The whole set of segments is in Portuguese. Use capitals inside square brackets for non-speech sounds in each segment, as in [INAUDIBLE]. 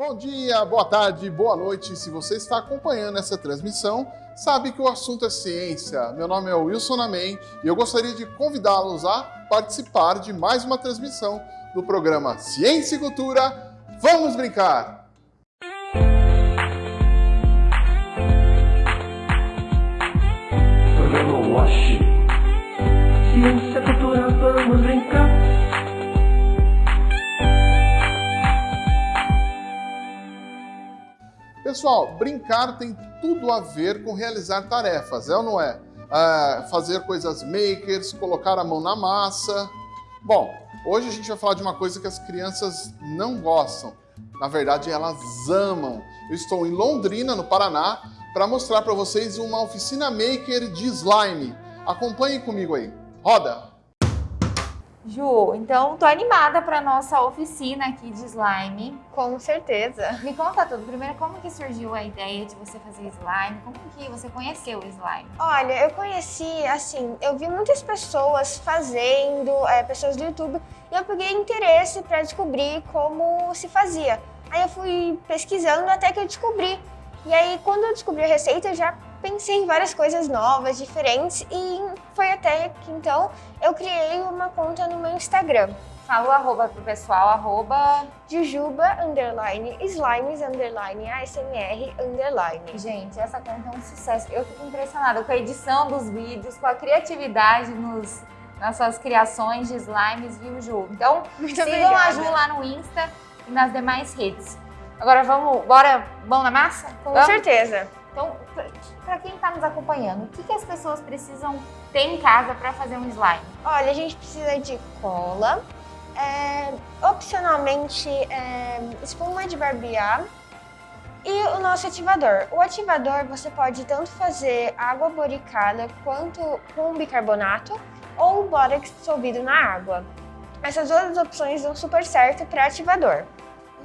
Bom dia, boa tarde, boa noite. Se você está acompanhando essa transmissão, sabe que o assunto é ciência. Meu nome é Wilson Amém e eu gostaria de convidá-los a participar de mais uma transmissão do programa Ciência e Cultura. Vamos brincar! Ciência, cultura, vamos brincar. Pessoal, brincar tem tudo a ver com realizar tarefas, é ou não é? é? fazer coisas makers, colocar a mão na massa. Bom, hoje a gente vai falar de uma coisa que as crianças não gostam. Na verdade, elas amam. Eu estou em Londrina, no Paraná, para mostrar para vocês uma oficina maker de slime. Acompanhem comigo aí. Roda! Ju, então tô animada para nossa oficina aqui de slime. Com certeza. Me conta tudo. Primeiro, como que surgiu a ideia de você fazer slime? Como que você conheceu o slime? Olha, eu conheci, assim, eu vi muitas pessoas fazendo, é, pessoas do YouTube, e eu peguei interesse para descobrir como se fazia. Aí eu fui pesquisando até que eu descobri. E aí, quando eu descobri a receita, eu já pensei em várias coisas novas, diferentes e foi até que então eu criei uma conta no meu Instagram. Fala o arroba pro pessoal, arroba... Jujuba, underline, slimes, underline, ASMR, underline. Gente, essa conta é um sucesso. Eu fico impressionada com a edição dos vídeos, com a criatividade nos, nas suas criações de slimes, viu, Ju? Então, [LAUGHS] Muito sigam obrigada. a Ju lá no Insta e nas demais redes. Agora vamos, bora, mão na massa? Com vamos? certeza. Para quem está nos acompanhando, o que, que as pessoas precisam ter em casa para fazer um slime? Olha, a gente precisa de cola, é, opcionalmente é, espuma de barbear e o nosso ativador. O ativador você pode tanto fazer água boricada quanto com bicarbonato ou bórax dissolvido na água. Essas duas opções dão super certo para ativador.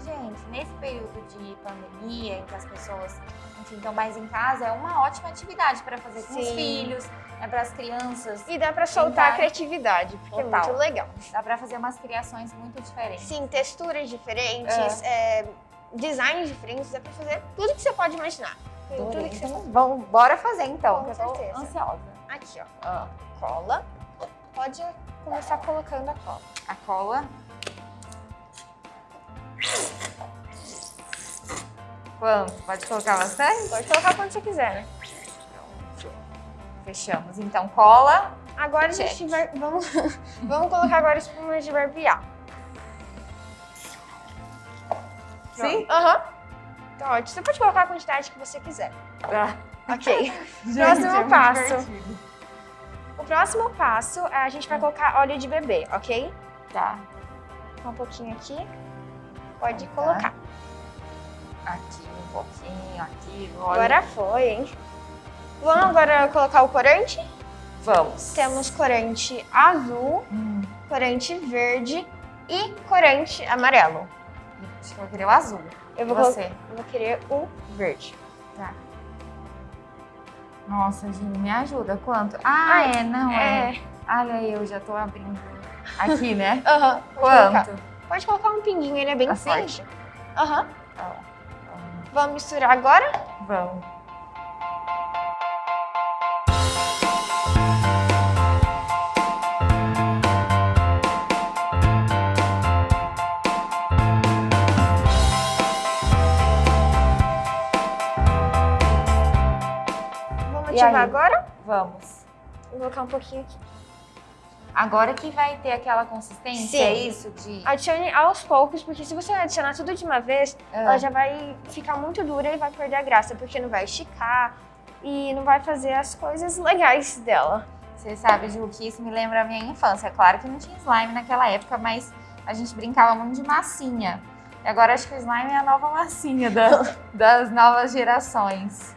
Gente, nesse período de pandemia, em que as pessoas enfim, estão mais em casa, é uma ótima atividade para fazer com Sim. os filhos, né, para as crianças. E dá para soltar a criatividade, porque Total. é muito legal. Dá para fazer umas criações muito diferentes. Sim, texturas diferentes, é. É, designs diferentes, dá para fazer tudo que você pode imaginar. Tudo, tudo que então, você... Vamos, bora fazer então, com certeza. ansiosa. Aqui, ó. Ah. Cola. Pode começar colocando a cola. A cola. Quanto? Pode colocar bastante? Pode colocar quanto você quiser, né? Fechamos. Então, cola. Agora Check. a gente vai... Vamos, [LAUGHS] vamos colocar agora espuma de barbear. Sim? Aham. Uhum. Então, ótimo. Você pode colocar a quantidade que você quiser. Tá. Ok. [LAUGHS] Gente, [LAUGHS] próximo é passo. Divertido. O próximo passo, a gente vai colocar óleo de bebê, ok? Tá. Um pouquinho aqui. Pode tá. colocar. Aqui um pouquinho, aqui. Olha. Agora foi, hein? Vamos agora colocar o corante? Vamos. Temos corante azul, hum. corante verde e corante amarelo. Acho que eu vou querer o azul. Eu vou, Você? Eu vou querer o verde. Tá. Nossa, Gini, me ajuda. Quanto? Ah, Ai, é, não é. é. Olha aí, eu já tô abrindo. Aqui, né? [LAUGHS] Aham. Uhum, Quanto? Colocar. Pode colocar um pinguinho, ele é bem assim? forte. Aham. Uhum. Tá Vamos misturar agora? Vamos. Vamos ativar agora? Vamos. Vou colocar um pouquinho aqui. Agora que vai ter aquela consistência, Sim. é isso? De... Adicione aos poucos, porque se você adicionar tudo de uma vez, ah. ela já vai ficar muito dura e vai perder a graça, porque não vai esticar e não vai fazer as coisas legais dela. Você sabe, Ju, que isso me lembra a minha infância. Claro que não tinha slime naquela época, mas a gente brincava muito de massinha. E agora acho que o slime é a nova massinha da, [LAUGHS] das novas gerações.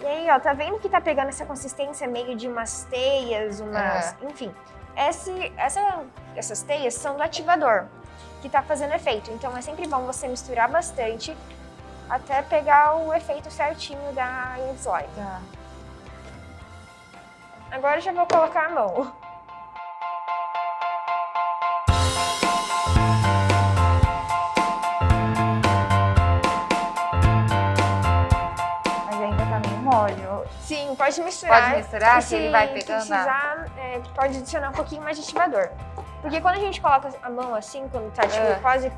E aí, ó, tá vendo que tá pegando essa consistência meio de umas teias, umas... É. Enfim, esse, essa, essas teias são do ativador, que está fazendo efeito. Então é sempre bom você misturar bastante até pegar o efeito certinho da slime. Tá. Agora já vou colocar a mão. Pode misturar. Pode misturar, E que se ele vai pegando a- precisar, é, pode adicionar um pouquinho mais de ativador. Porque quando a gente coloca a mão assim, quando tá tipo, É. quase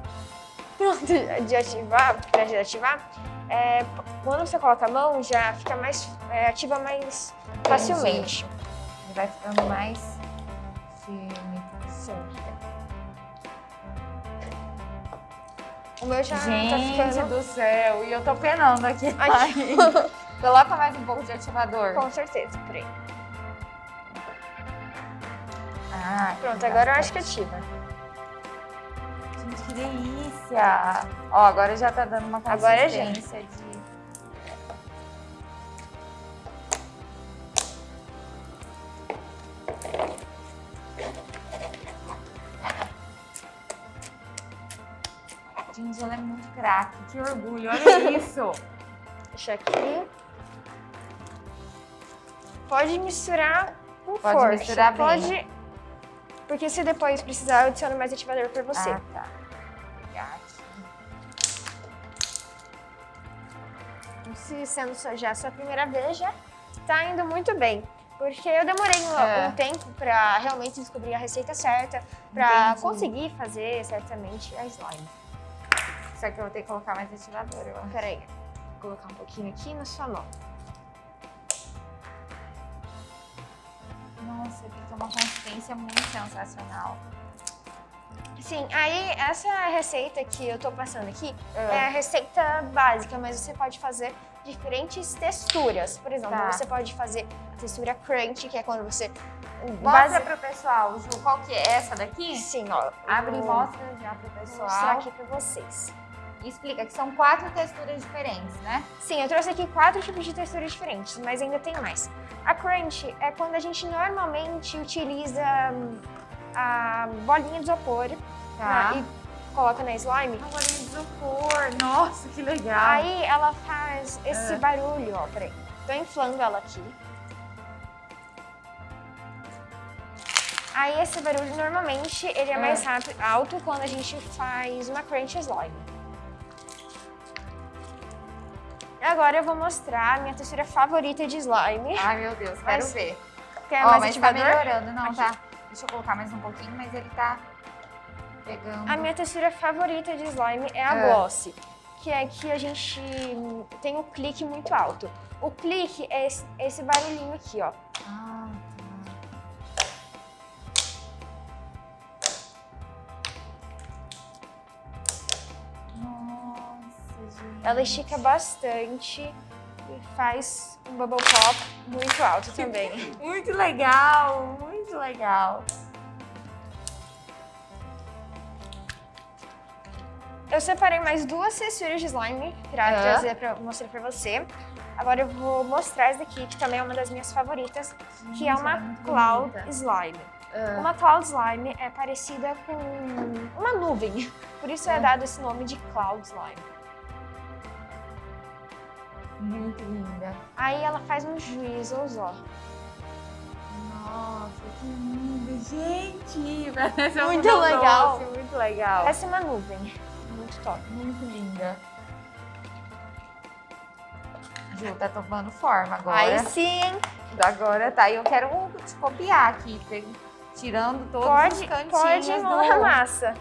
pronto [LAUGHS] de ativar, pra de ativar, é, quando você coloca a mão, já fica mais, é, ativa mais facilmente. Ele vai ficando mais firme. Sim. O meu já Gente tá ficando... do céu, e eu tô penando aqui. Ai. [LAUGHS] Coloca mais um pouco de ativador. Com certeza, por aí. Ah, Pronto, agora eu acho que ativa. Gente, que delícia! Ó, agora já tá dando uma Agora já. consistência de... Gente, ela é muito craque. Que orgulho, olha isso! [LAUGHS] Deixa aqui. Pode misturar com Pode força. misturar bem. Pode... Porque se depois precisar, eu adiciono mais ativador pra você. Ah, tá. Se sendo só já a sua primeira vez, já tá indo muito bem. Porque eu demorei um, É. um tempo pra realmente descobrir a receita certa, pra Entendi. conseguir fazer certamente a slime. Só que eu vou ter que colocar mais ativador, eu acho. Peraí, vou colocar um pouquinho aqui na sua mão. Nossa, fica uma consistência muito sensacional. Sim, aí essa receita que eu tô passando aqui É. é a receita básica, mas você pode fazer diferentes texturas. Por exemplo, Tá. você pode fazer a textura crunch, que é quando você... Mostra base- pro pessoal, Ju, qual que é essa daqui? Sim, ó. Abre e vou mostra já pro mostrar pessoal. aqui pra vocês. Explica que são quatro texturas diferentes, né? Sim, eu trouxe aqui quatro tipos de texturas diferentes, mas ainda tem mais. A crunch é quando a gente normalmente utiliza hum, a bolinha de isopor Tá. na- e coloca na slime. Uma bolinha de isopor. Nossa, que legal. Aí ela faz esse Ah. barulho, ó, peraí. Tô inflando ela aqui. Aí esse barulho normalmente ele é Ah. mais rápido, alto quando a gente faz uma crunch slime. Agora eu vou mostrar a minha textura favorita de slime. Ai, meu Deus, quero Mas- ver. Quer Ó, mais mas tá ativador? melhorando, não, Aqui. tá? Deixa eu colocar mais um pouquinho, mas ele tá pegando. A minha textura favorita de slime é a Ah. gloss, que é que a gente tem um clique muito alto. O clique é esse, esse barulhinho aqui, ó. Ela estica bastante e faz um bubble pop muito alto também. [LAUGHS] [LAUGHS] Muito legal, muito legal. Eu separei mais duas texturas de slime pra Ah. trazer pra mostrar pra você. Agora eu vou mostrar essa daqui, que também é uma das minhas favoritas, que é uma cloud bonita. slime. Ah, Uma cloud slime é parecida com uma nuvem, [LAUGHS] por isso é Ah. dado esse nome de cloud slime. Muito linda. Aí ela faz uns drizzles, ó. Nossa, que lindo, gente! [LAUGHS] Parece um Muito doce, legal. muito legal. Essa é uma nuvem, muito top. muito linda. Ju, tá tomando forma agora. Aí sim, Agora tá. E eu quero te copiar aqui, tirando todos os pode, cantinhos pode do... mão na massa.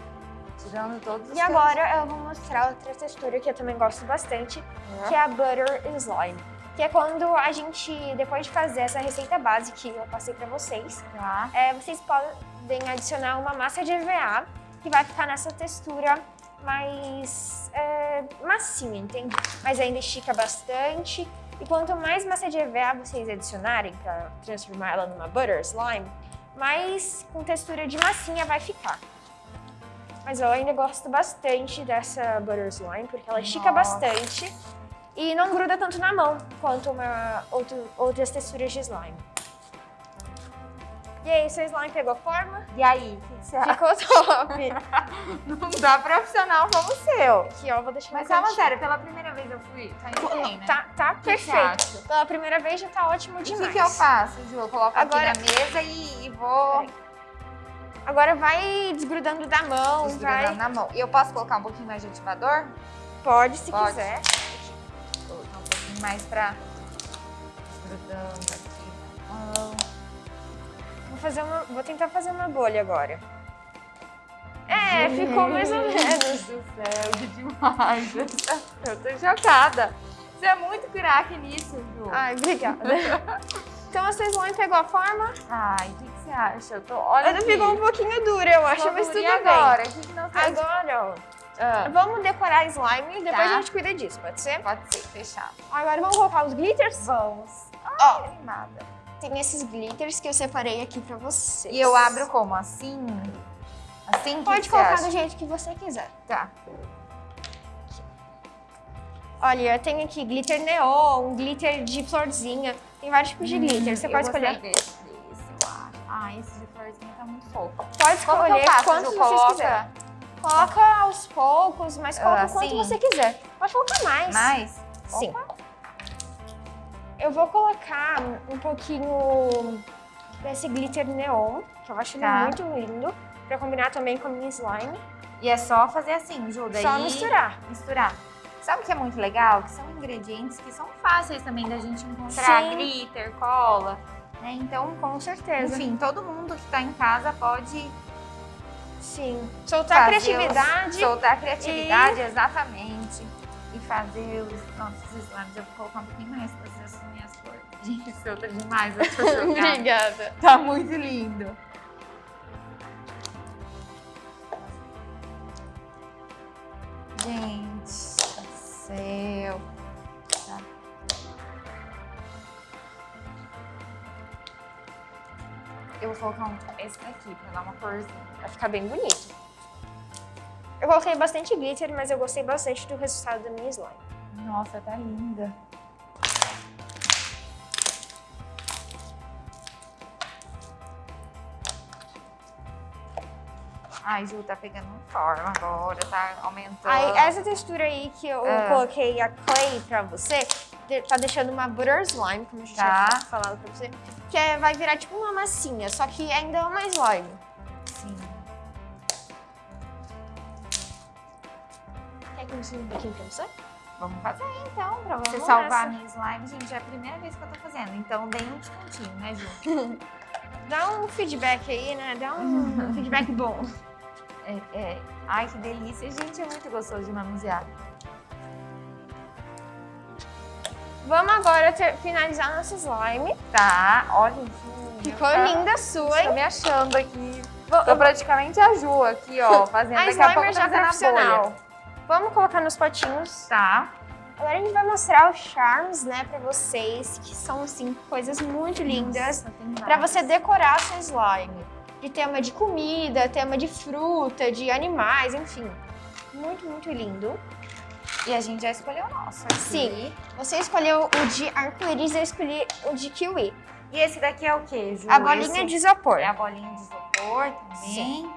Tirando todos os E agora eu vou mostrar outra textura que eu também gosto bastante, cantinhos. que é a Butter Slime. Que é quando a gente, depois de fazer essa receita base que eu passei pra vocês, Tá. é, vocês podem adicionar uma massa de EVA, que vai ficar nessa textura mais é, massinha, entende? Mas ainda estica bastante. E quanto mais massa de EVA vocês adicionarem para transformar ela numa Butter Slime, mais com textura de massinha vai ficar. Mas eu ainda gosto bastante dessa Butter Slime, porque ela estica Nossa. bastante e não gruda tanto na mão quanto uma, outro, outras texturas de slime. E aí, seu slime pegou forma? E aí? Ficou top! [LAUGHS] Não dá profissional como o seu. Aqui, ó, vou deixar Mas cantinho. sério, pela primeira vez eu fui. Tá indo bem, né? Tá, tá que perfeito. Pela primeira vez já tá ótimo E o demais. que, que eu faço, Ju? Eu coloco Agora- aqui na mesa e, e vou Peraí. Agora vai desgrudando da mão, desgrudando vai. na mão. E eu posso colocar um pouquinho mais de ativador? Pode, se Pode. quiser. Vou colocar um pouquinho mais pra grudando aqui na mão. Vou, fazer uma, vou tentar fazer uma bolha agora. É, ficou mais ou menos. do céu, que demais. [LAUGHS] Eu tô chocada. Você é muito craque nisso, Ju. Ai, obrigada. [LAUGHS] então a slime pegou a forma? Ai, que você acha? Eu tô, olha Ela aqui. ficou um pouquinho dura, eu acho, mas tudo E bem. agora? O que, que nós temos? Agora, ó, Ah, vamos decorar slime e depois Tá. a gente cuida disso, pode ser? pode ser, fechado. Agora vamos colocar os glitters? Vamos. Ó, Animada. tem esses glitters que eu separei aqui pra vocês. E eu abro como? Assim? Assim? Pode que colocar do jeito que você quiser. Tá. Olha, eu tenho aqui glitter neon, glitter de florzinha. Tem vários tipos de glitter, você Hum, pode escolher. Acho. Ah, esse de florzinha tá muito fofo. Pode escolher faço? quantos Ju? vocês Coloca aos poucos, mas coloca Ah, quanto assim? você quiser. Pode colocar mais. mais? Sim. Eu vou colocar um pouquinho desse glitter neon, que eu acho Tá. muito lindo, pra combinar também com a minha slime. E é só fazer assim, Ju, daí... Só misturar. Misturar. Sabe o que é muito legal? Que são ingredientes que são fáceis também da gente encontrar. Sim. Glitter, cola, né? Então, Com certeza. enfim, todo mundo que tá em casa pode Sim. Soltar a fazer os- criatividade. soltar a criatividade, exatamente. E fazer os nossos slimes. Eu vou colocar um pouquinho mais fazer as minhas cores. Gente, solta demais, [LAUGHS] chocada. Obrigada. Tá muito lindo. Gente, do céu. Colocar um, esse daqui pra dar uma corzinha. Vai ficar bem bonito. Eu coloquei bastante glitter, mas eu gostei bastante do resultado da minha slime. Nossa, tá linda. Ai, Ju, tá pegando forma agora, tá aumentando. Aí, essa textura aí que eu Ah. coloquei a clay pra você, tá deixando uma butter slime, como a gente Tá. tinha falado pra você, que é- vai virar tipo uma massinha, só que ainda é uma slime. Sim. Quer que eu ensine um pouquinho pra você? Vamos fazer então, pra você Vamos salvar a minha slime. Gente, é a primeira vez que eu tô fazendo, então dei um descontinho, né, Ju? [LAUGHS] Dá um feedback aí, né? Dá um [LAUGHS] feedback bom. É, é. Ai, que delícia. Gente, é muito gostoso de manusear. Vamos agora ter- finalizar nosso slime. Tá, olha. Ficou tá- linda a sua, Tô hein? me achando aqui. Vou- Tô praticamente a Ju aqui, ó, [LAUGHS] fazendo A daqui a pouco já a profissional. Vamos colocar nos potinhos. Tá. Agora a gente vai mostrar os charms, né, pra vocês, que são, assim, coisas muito lindas. Nossa, Pra você decorar sua slime. De tema de comida, tema de fruta, de animais, enfim. Muito, muito lindo. E a gente já escolheu o nosso aqui. Sim. Você escolheu o de arco-íris, eu escolhi o de kiwi. E esse daqui é o quê, Ju? A bolinha Esse de isopor. É a bolinha de isopor também. Sim.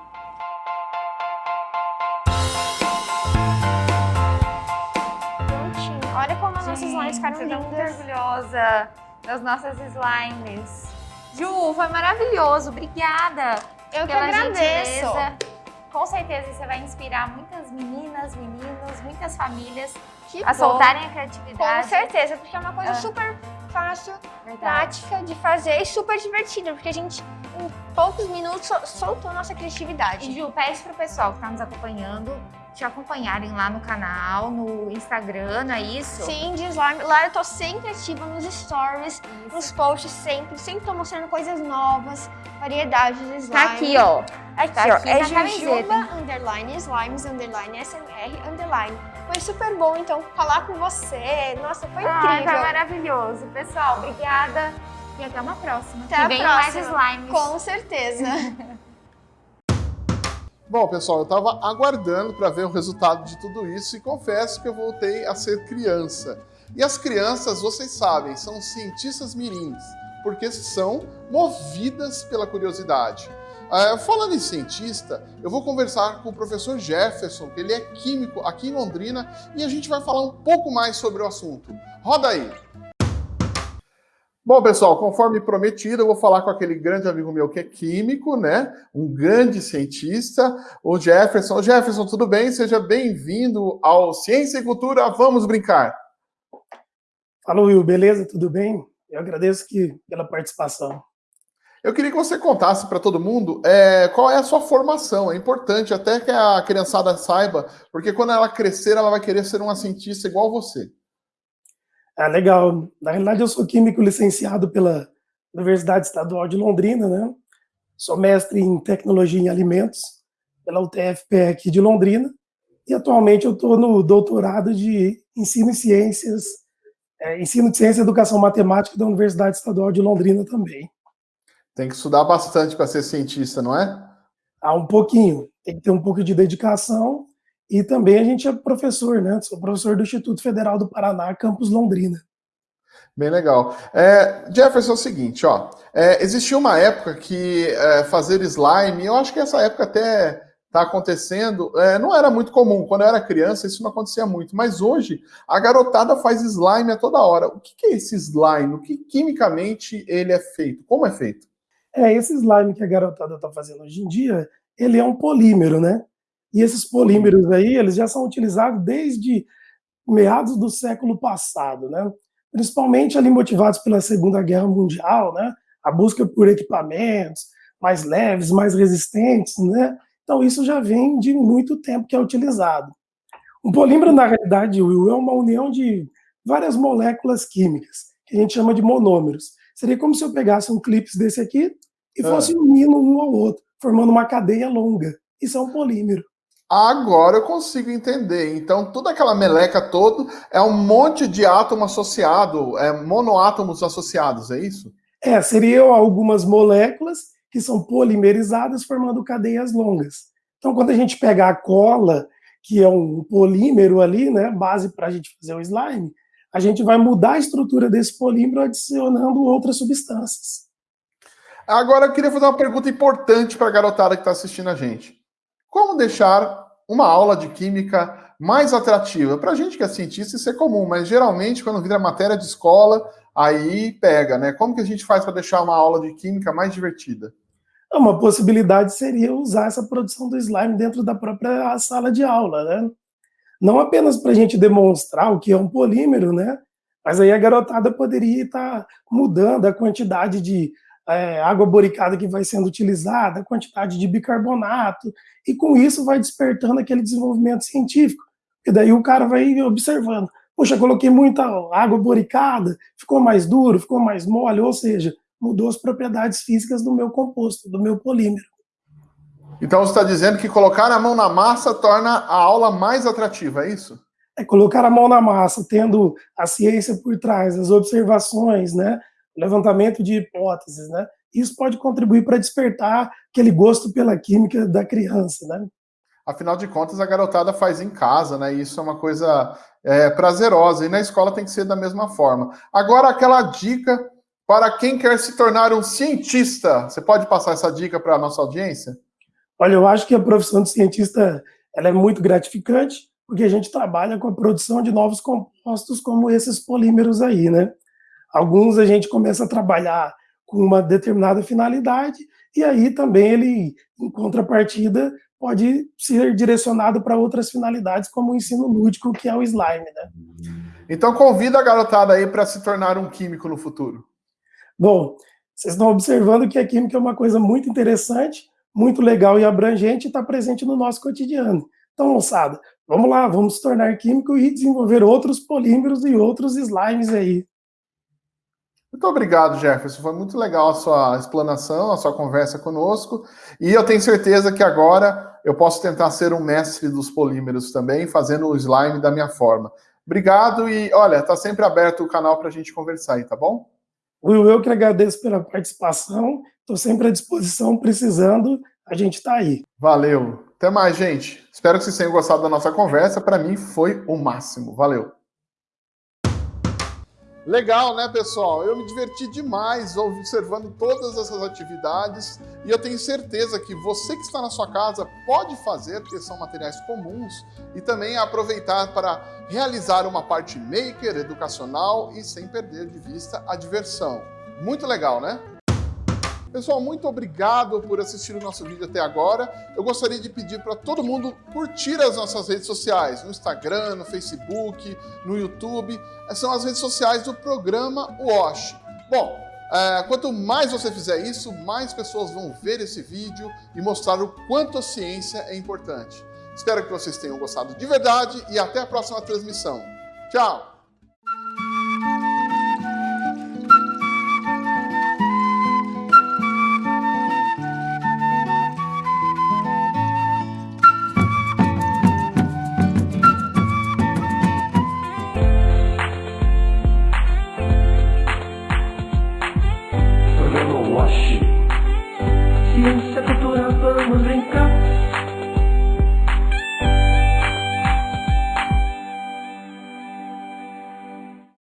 Prontinho. Olha como as nossas slimes ficaram eu tô muito lindas. orgulhosa das nossas slimes. Ju, foi maravilhoso. Obrigada Eu que agradeço. gentileza. Com certeza você vai inspirar muitas meninas, meninos, muitas famílias Que a bom. soltarem a Com criatividade. certeza, porque é uma coisa Ah. super fácil, Verdade. prática de fazer e super divertida, porque a gente, poucos minutos, sol- soltou nossa criatividade. E Ju, pede pro pessoal que tá nos acompanhando te acompanharem lá no canal, no Instagram, não é isso? Sim, de slime. Lá eu tô sempre ativa nos stories, Isso. nos posts, sempre. Sempre tô mostrando coisas novas, variedades de slime. Tá aqui, ó. Aqui, tá ó. aqui é na Jujuba, underline, slimes, underline, SMR, underline. Foi super bom, então, falar com você. Nossa, foi incrível. foi maravilhoso. Pessoal, obrigada. E até uma próxima. Até que a mais próxima. slimes. Com certeza. [LAUGHS] Bom, pessoal, eu estava aguardando para ver o resultado de tudo isso e confesso que eu voltei a ser criança. E as crianças, vocês sabem, são cientistas mirins, porque são movidas pela curiosidade. Ah, falando em cientista, eu vou conversar com o professor Jefferson, que ele é químico aqui em Londrina, e a gente vai falar um pouco mais sobre o assunto. Roda aí! Bom, pessoal, conforme prometido, eu vou falar com aquele grande amigo meu que é químico, né? Um grande cientista, o Jefferson. Jefferson, tudo bem? Seja bem-vindo ao Ciência e Cultura. Vamos brincar. Fala, Will, beleza? Tudo bem? Eu agradeço que, pela participação. Eu queria que você contasse para todo mundo é, qual é a sua formação. É importante até que a criançada saiba, porque quando ela crescer, ela vai querer ser uma cientista igual você. Ah, legal. Na realidade, eu sou químico licenciado pela Universidade Estadual de Londrina, né? Sou mestre em tecnologia em alimentos pela UTFPE aqui de Londrina e atualmente eu estou no doutorado de ensino e ciências, é, ensino de ciência e educação matemática da Universidade Estadual de Londrina também. Tem que estudar bastante para ser cientista, não é? Ah, um pouquinho. Tem que ter um pouco de dedicação e também a gente é professor, né? Sou professor do Instituto Federal do Paraná, campus Londrina. Bem legal. É, Jefferson, é o seguinte, ó. É, existia uma época que é, fazer slime, eu acho que essa época até está acontecendo, é, não era muito comum. Quando eu era criança, isso não acontecia muito. Mas hoje, a garotada faz slime a toda hora. O que, que é esse slime? O que quimicamente ele é feito? Como é feito? É, esse slime que a garotada está fazendo hoje em dia, ele é um polímero, né? E esses polímeros aí, eles já são utilizados desde meados do século passado, né? Principalmente ali motivados pela Segunda Guerra Mundial, né? A busca por equipamentos mais leves, mais resistentes, né? Então isso já vem de muito tempo que é utilizado. Um polímero, na realidade, Will, é uma união de várias moléculas químicas, que a gente chama de monômeros. Seria como se eu pegasse um clipe desse aqui e fosse ah. unindo um ao outro, formando uma cadeia longa. Isso é um polímero. Agora eu consigo entender. Então, toda aquela meleca todo é um monte de átomo associado, é monoátomos associados, é isso? É, seriam algumas moléculas que são polimerizadas formando cadeias longas. Então, quando a gente pega a cola, que é um polímero ali, né, base para a gente fazer o slime, a gente vai mudar a estrutura desse polímero adicionando outras substâncias. Agora eu queria fazer uma pergunta importante para a garotada que está assistindo a gente. Como deixar uma aula de química mais atrativa? Para a gente que é cientista, isso é comum, mas geralmente quando vira matéria de escola, aí pega, né? Como que a gente faz para deixar uma aula de química mais divertida? Uma possibilidade seria usar essa produção do slime dentro da própria sala de aula, né? Não apenas para a gente demonstrar o que é um polímero, né? Mas aí a garotada poderia estar mudando a quantidade de é, água boricada que vai sendo utilizada, a quantidade de bicarbonato, e com isso vai despertando aquele desenvolvimento científico. E daí o cara vai observando. Poxa, coloquei muita água boricada, ficou mais duro, ficou mais mole, ou seja, mudou as propriedades físicas do meu composto, do meu polímero. Então você está dizendo que colocar a mão na massa torna a aula mais atrativa, é isso? É colocar a mão na massa, tendo a ciência por trás, as observações, né, levantamento de hipóteses, né? Isso pode contribuir para despertar aquele gosto pela química da criança, né? Afinal de contas, a garotada faz em casa, né? Isso é uma coisa é, prazerosa. E na escola tem que ser da mesma forma. Agora, aquela dica para quem quer se tornar um cientista. Você pode passar essa dica para a nossa audiência? Olha, eu acho que a profissão de cientista ela é muito gratificante, porque a gente trabalha com a produção de novos compostos como esses polímeros aí, né? Alguns a gente começa a trabalhar com uma determinada finalidade, e aí também ele, em contrapartida, pode ser direcionado para outras finalidades, como o ensino lúdico, que é o slime, né? Então convida a garotada aí para se tornar um químico no futuro. Bom, vocês estão observando que a química é uma coisa muito interessante, muito legal e abrangente e está presente no nosso cotidiano. Então, moçada, vamos lá, vamos se tornar químico e desenvolver outros polímeros e outros slimes aí. Muito obrigado, Jefferson. Foi muito legal a sua explanação, a sua conversa conosco. E eu tenho certeza que agora eu posso tentar ser um mestre dos polímeros também, fazendo o slime da minha forma. Obrigado e, olha, está sempre aberto o canal para a gente conversar aí, tá bom? Will, eu que agradeço pela participação. Estou sempre à disposição, precisando, a gente está aí. Valeu. Até mais, gente. Espero que vocês tenham gostado da nossa conversa. Para mim foi o máximo. Valeu. Legal, né, pessoal? Eu me diverti demais observando todas essas atividades e eu tenho certeza que você que está na sua casa pode fazer, porque são materiais comuns, e também aproveitar para realizar uma parte maker, educacional e sem perder de vista a diversão. Muito legal, né? Pessoal, muito obrigado por assistir o nosso vídeo até agora. Eu gostaria de pedir para todo mundo curtir as nossas redes sociais, no Instagram, no Facebook, no YouTube. São as redes sociais do programa WASH. Bom, é, quanto mais você fizer isso, mais pessoas vão ver esse vídeo e mostrar o quanto a ciência é importante. Espero que vocês tenham gostado de verdade e até a próxima transmissão. Tchau!